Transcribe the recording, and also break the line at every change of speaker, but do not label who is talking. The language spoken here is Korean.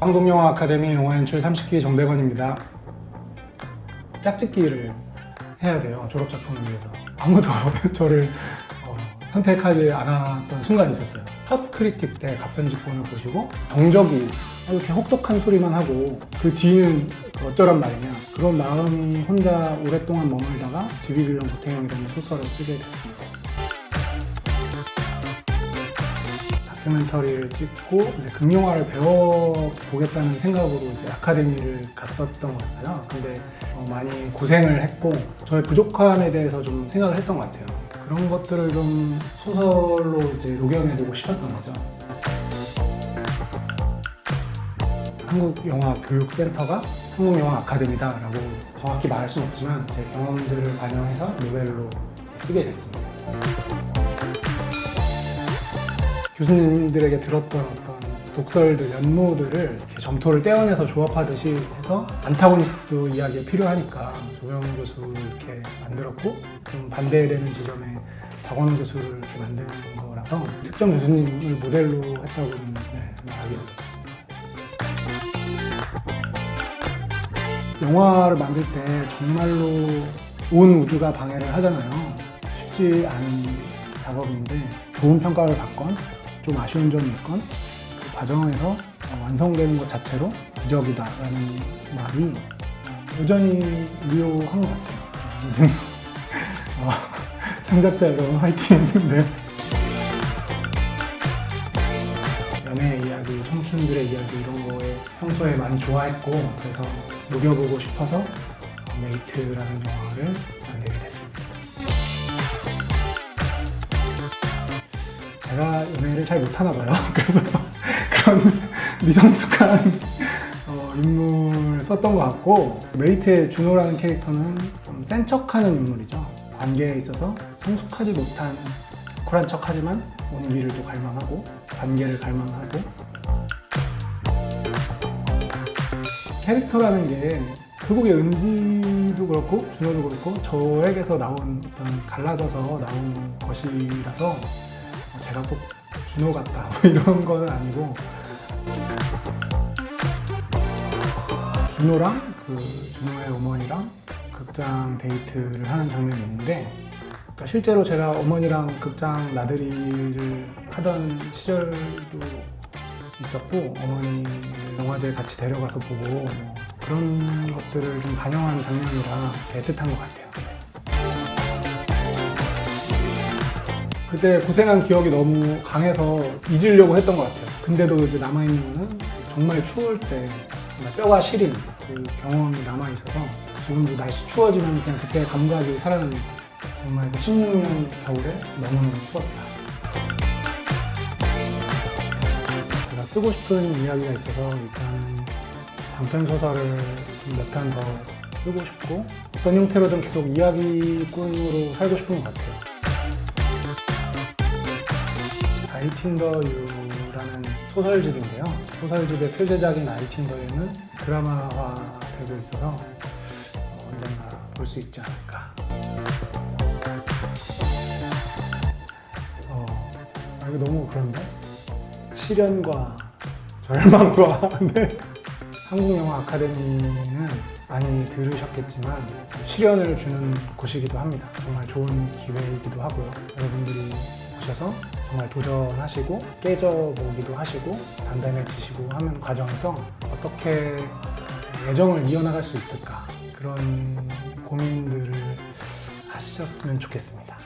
한국영화 아카데미 영화 연출 30기 정대건입니다. 짝짓기를 해야 돼요. 졸업 작품을 위해서. 아무도 저를 어, 선택하지 않았던 순간이 있었어요. 첫 크리틱 때 갑편집본을 보시고 정적이 이렇게 혹독한 소리만 하고 그 뒤는 어쩌란 말이냐 그런 마음이 혼자 오랫동안 머물다가 지비빌런 구태영이라는 소설을 쓰게 됐습니다. 다큐멘터리를 찍고 극영화를 배워보겠다는 생각으로 아카데미를 갔었던 거였어요. 근데 어, 많이 고생을 했고 저의 부족함에 대해서 좀 생각을 했던 것 같아요. 그런 것들을 좀 소설로 이제 녹여내고 싶었던 거죠. 한국영화교육센터가 한국영화 아카데미다 라고 정확히 말할 수는 없지만 제 경험들을 반영해서 노벨로 쓰게 됐습니다. 교수님들에게 들었던 어떤 독설들, 연모들을 점토를 떼어내서 조합하듯이 해서 안타고니스트도 이야기가 필요하니까 조영 교수 이렇게 만들었고 좀 반대되는 지점에 박원호 교수를 이렇게 만드는 거라서 특정 교수님을 모델로 했다고는 네, 말하기 어렵습니다. 영화를 만들 때 정말로 온 우주가 방해를 하잖아요. 쉽지 않은 작업인데 좋은 평가를 받건 좀 아쉬운 점이 있건 그 과정에서 완성되는 것 자체로 기적이다라는 말이 여전히 유효한 것 같아요. 어, 창작자 여러분 화이팅! 네. 연애 이야기, 청춘들의 이야기 이런 거에 평소에 많이 좋아했고 그래서 녹여보고 싶어서 메이트라는 영화를 만들게 됐습니다. 제가 연애를 잘 못하나 봐요. 그래서 그런 미성숙한 어, 인물 썼던 것 같고 메이트의 준호라는 캐릭터는 좀 센 척하는 인물이죠. 관계에 있어서 성숙하지 못한 쿨한 척하지만 온기를 또 갈망하고 관계를 갈망하고 캐릭터라는 게 결국에 은지도 그렇고 준호도 그렇고 저에게서 나온 어떤 갈라져서 나온 것이라서 제가 꼭 준호 같다 뭐 이런 건 아니고 준호랑 그 준호의 어머니랑 극장 데이트를 하는 장면이 있는데 그러니까 실제로 제가 어머니랑 극장 나들이를 하던 시절도 있었고 어머니를 영화제에 같이 데려가서 보고 뭐 그런 것들을 좀 반영한 장면이라 애틋한 것 같아요. 그때 고생한 기억이 너무 강해서 잊으려고 했던 것 같아요. 근데도 이제 남아있는 거는 정말 추울 때 정말 뼈가 시린 그 경험이 남아있어서 지금도 날씨 추워지면 그냥 그때 감각이 살아납니다. 정말 그 16년 겨울에 너무너무 추웠다. 제가 쓰고 싶은 이야기가 있어서 일단 단편 소설을 몇 편 더 쓰고 싶고 어떤 형태로든 계속 이야기꾼으로 살고 싶은 것 같아요. 아이틴더유라는 소설집인데요. 소설집의 표제작인 아이틴더유는 드라마화 되고 있어서 언젠가 볼 수 있지 않을까. 어, 아, 이거 너무 그런데? 시련과 절망과 네. 한국영화 아카데미는 많이 들으셨겠지만 시련을 주는 곳이기도 합니다. 정말 좋은 기회이기도 하고요. 여러분들이 오셔서 정말 도전하시고 깨져보기도 하시고 단단해지시고 하는 과정에서 어떻게 애정을 이어나갈 수 있을까 그런 고민들을 하셨으면 좋겠습니다.